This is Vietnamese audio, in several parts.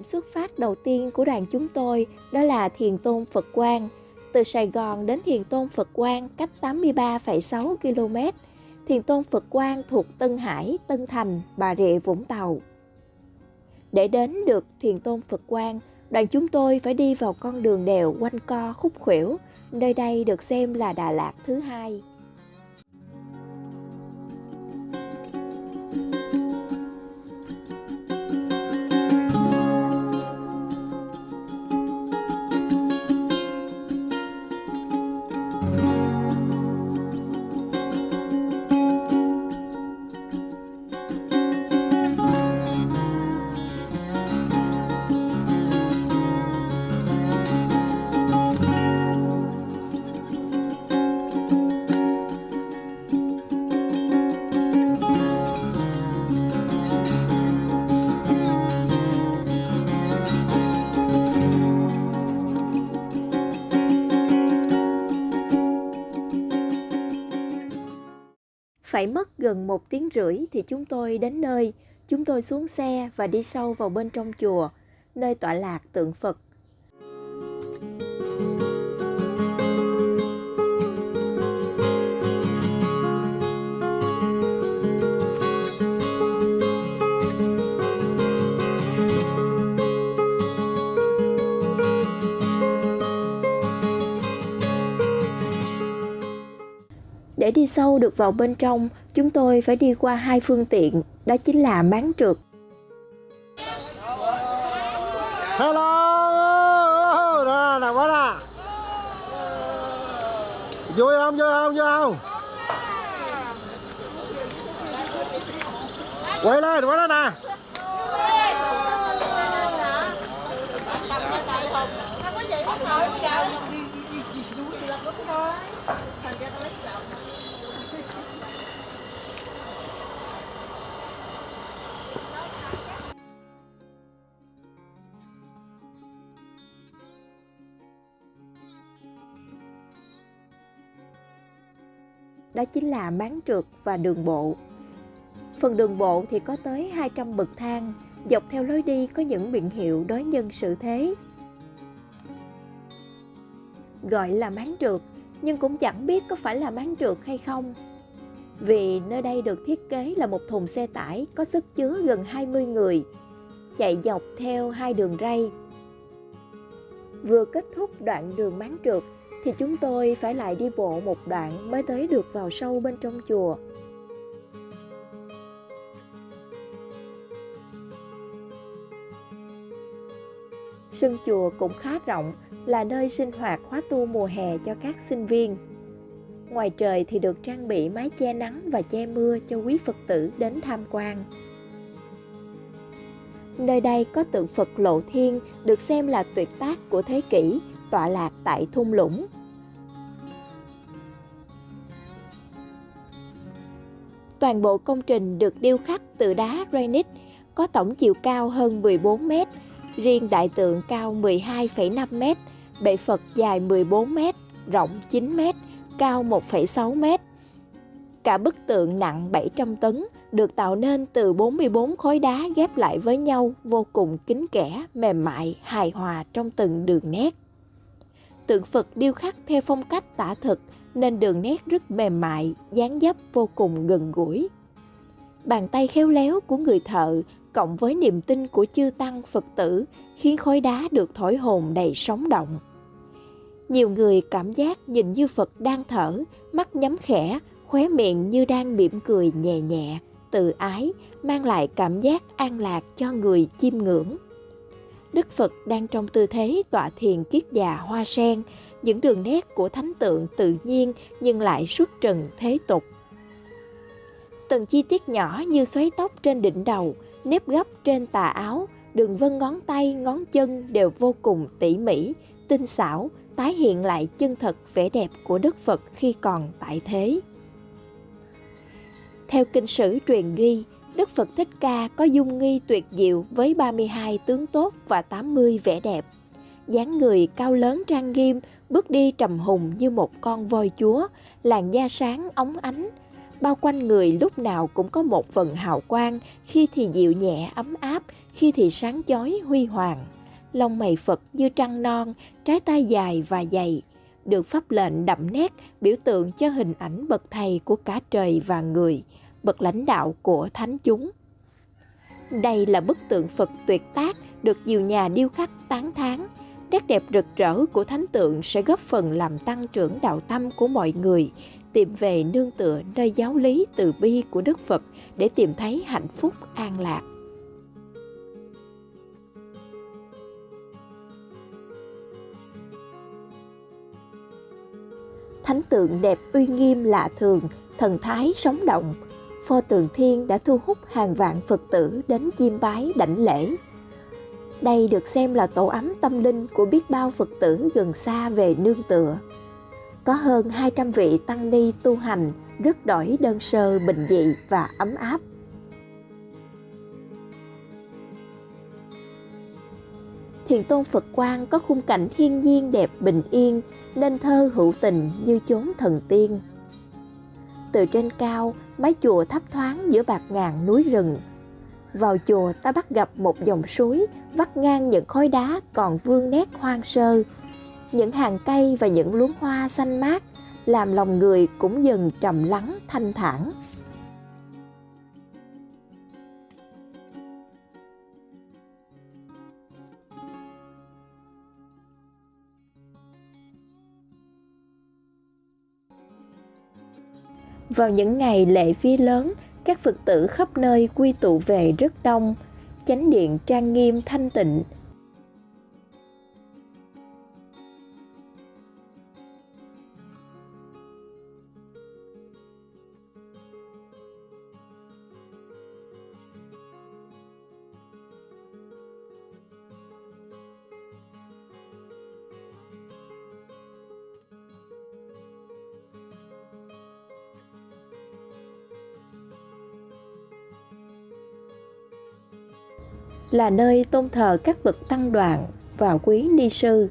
Điểm xuất phát đầu tiên của đoàn chúng tôi đó là Thiền Tôn Phật Quang. Từ Sài Gòn đến Thiền Tôn Phật Quang cách 83,6 km. Thiền Tôn Phật Quang thuộc Tân Hải, Tân Thành, Bà Rịa, Vũng Tàu. Để đến được Thiền Tôn Phật Quang, đoàn chúng tôi phải đi vào con đường đèo quanh co khúc khuỷu, nơi đây được xem là Đà Lạt thứ hai. Phải mất gần một tiếng rưỡi thì chúng tôi đến nơi. Chúng tôi xuống xe và đi sâu vào bên trong chùa, nơi tọa lạc tượng Phật. Để đi sâu được vào bên trong, chúng tôi phải đi qua hai phương tiện, đó chính là máng trượt. Hello, nè, nè, quá nè. Vui không, vui không, vui không? Quay lên, quá lên nè. Đó chính là máng trượt và đường bộ. Phần đường bộ thì có tới 200 bậc thang, dọc theo lối đi có những biển hiệu đối nhân sự thế. Gọi là máng trượt, nhưng cũng chẳng biết có phải là máng trượt hay không. Vì nơi đây được thiết kế là một thùng xe tải có sức chứa gần 20 người, chạy dọc theo hai đường ray. Vừa kết thúc đoạn đường máng trượt thì chúng tôi phải lại đi bộ một đoạn mới tới được vào sâu bên trong chùa. Sân chùa cũng khá rộng, là nơi sinh hoạt khóa tu mùa hè cho các sinh viên. Ngoài trời thì được trang bị mái che nắng và che mưa cho quý Phật tử đến tham quan. Nơi đây có tượng Phật Lộ Thiên được xem là tuyệt tác của thế kỷ, tọa lạc tại thung lũng. Toàn bộ công trình được điêu khắc từ đá granite, có tổng chiều cao hơn 14 mét, riêng đại tượng cao 12,5 mét, bệ Phật dài 14 mét, rộng 9 mét, cao 1,6 mét. Cả bức tượng nặng 700 tấn được tạo nên từ 44 khối đá ghép lại với nhau vô cùng kín kẽ, mềm mại, hài hòa trong từng đường nét. Tượng Phật điêu khắc theo phong cách tả thực nên đường nét rất mềm mại, dáng dấp vô cùng gần gũi. Bàn tay khéo léo của người thợ cộng với niềm tin của chư tăng Phật tử khiến khối đá được thổi hồn đầy sống động. Nhiều người cảm giác nhìn như Phật đang thở, mắt nhắm khẽ, khóe miệng như đang mỉm cười nhẹ nhẹ, từ ái, mang lại cảm giác an lạc cho người chiêm ngưỡng. Đức Phật đang trong tư thế tọa thiền kiết già hoa sen, những đường nét của thánh tượng tự nhiên nhưng lại xuất trần thế tục. Từng chi tiết nhỏ như xoáy tóc trên đỉnh đầu, nếp gấp trên tà áo, đường vân ngón tay, ngón chân đều vô cùng tỉ mỉ, tinh xảo, tái hiện lại chân thật vẻ đẹp của Đức Phật khi còn tại thế. Theo kinh sử truyền ghi, Đức Phật Thích Ca có dung nghi tuyệt diệu với 32 tướng tốt và 80 vẻ đẹp. dáng người cao lớn trang nghiêm, bước đi trầm hùng như một con voi chúa, làn da sáng óng ánh, bao quanh người lúc nào cũng có một phần hào quang, khi thì dịu nhẹ ấm áp, khi thì sáng chói huy hoàng. Lông mày Phật như trăng non, trái tay dài và dày, được pháp lệnh đậm nét biểu tượng cho hình ảnh bậc thầy của cả trời và người, bậc lãnh đạo của thánh chúng. Đây là bức tượng Phật tuyệt tác được nhiều nhà điêu khắc tán thán. Nét đẹp rực rỡ của thánh tượng sẽ góp phần làm tăng trưởng đạo tâm của mọi người, tìm về nương tựa nơi giáo lý từ bi của Đức Phật để tìm thấy hạnh phúc an lạc. Thánh tượng đẹp uy nghiêm lạ thường, thần thái sống động, pho tượng thiên đã thu hút hàng vạn Phật tử đến chiêm bái đảnh lễ. Đây được xem là tổ ấm tâm linh của biết bao Phật tử gần xa về nương tựa. Có hơn 200 vị tăng ni tu hành rất đổi đơn sơ bình dị và ấm áp. Thiền tôn Phật Quang có khung cảnh thiên nhiên đẹp bình yên nên thơ hữu tình như chốn thần tiên. Từ trên cao, mái chùa thấp thoáng giữa bạc ngàn núi rừng. Vào chùa ta bắt gặp một dòng suối vắt ngang những khối đá còn vương nét hoang sơ. Những hàng cây và những luống hoa xanh mát làm lòng người cũng dần trầm lắng, thanh thản. Vào những ngày lễ vía lớn, các Phật tử khắp nơi quy tụ về rất đông, chánh điện trang nghiêm thanh tịnh, là nơi tôn thờ các bậc tăng đoàn và quý ni sư.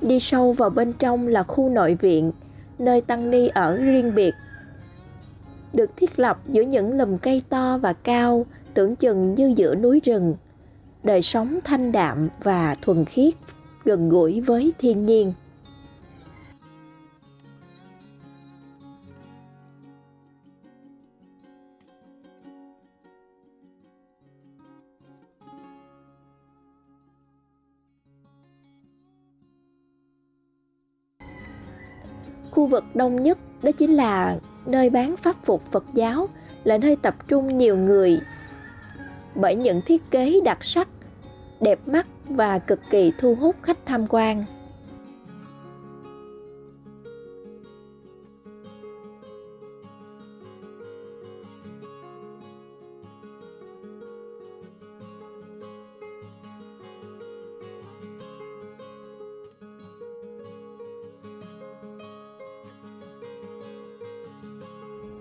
Đi sâu vào bên trong là khu nội viện, nơi tăng ni ở riêng biệt. Được thiết lập giữa những lùm cây to và cao, tưởng chừng như giữa núi rừng. Đời sống thanh đạm và thuần khiết gần gũi với thiên nhiên. Khu vực đông nhất đó chính là nơi bán pháp phục Phật giáo, là nơi tập trung nhiều người. Bởi những thiết kế đặc sắc, đẹp mắt và cực kỳ thu hút khách tham quan.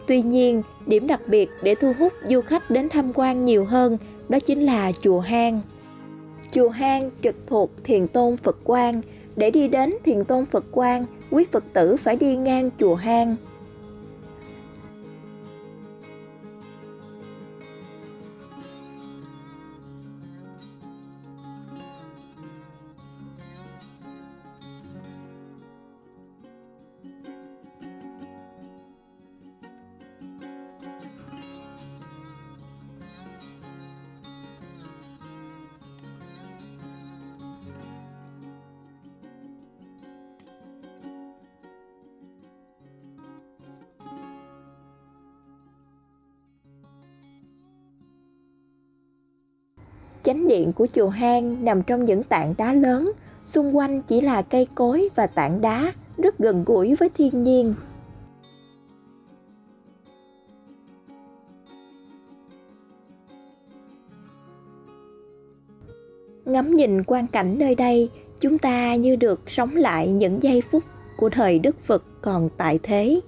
Tuy nhiên, điểm đặc biệt để thu hút du khách đến tham quan nhiều hơn đó chính là chùa hang. Chùa Hang trực thuộc Thiền Tôn Phật Quang. Để đi đến Thiền Tôn Phật Quang, quý Phật tử phải đi ngang chùa Hang. Chánh điện của chùa hang nằm trong những tảng đá lớn, xung quanh chỉ là cây cối và tảng đá, rất gần gũi với thiên nhiên. Ngắm nhìn quang cảnh nơi đây, chúng ta như được sống lại những giây phút của thời Đức Phật còn tại thế.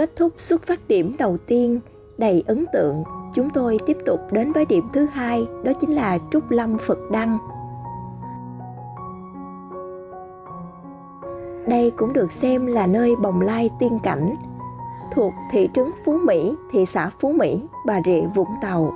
Kết thúc xuất phát điểm đầu tiên đầy ấn tượng, chúng tôi tiếp tục đến với điểm thứ hai, đó chính là Trúc Lâm Phật Đăng. Đây cũng được xem là nơi bồng lai tiên cảnh, thuộc thị trấn Phú Mỹ, thị xã Phú Mỹ, Bà Rịa, Vũng Tàu.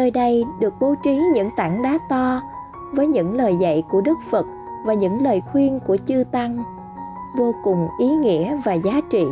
Nơi đây được bố trí những tảng đá to với những lời dạy của Đức Phật và những lời khuyên của chư Tăng vô cùng ý nghĩa và giá trị.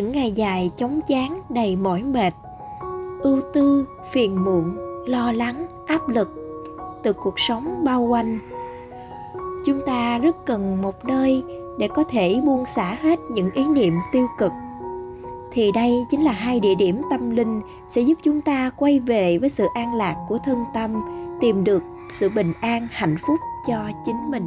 Những ngày dài chống chán, đầy mỏi mệt. Ưu tư, phiền muộn, lo lắng, áp lực từ cuộc sống bao quanh. Chúng ta rất cần một nơi để có thể buông xả hết những ý niệm tiêu cực. Thì đây chính là hai địa điểm tâm linh sẽ giúp chúng ta quay về với sự an lạc của thân tâm, tìm được sự bình an, hạnh phúc cho chính mình.